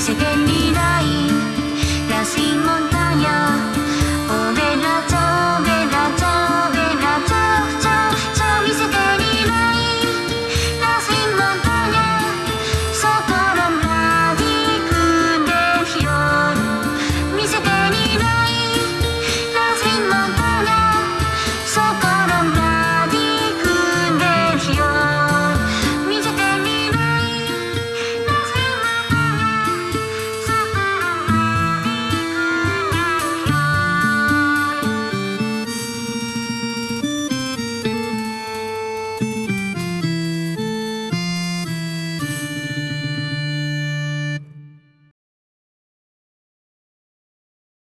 世間にない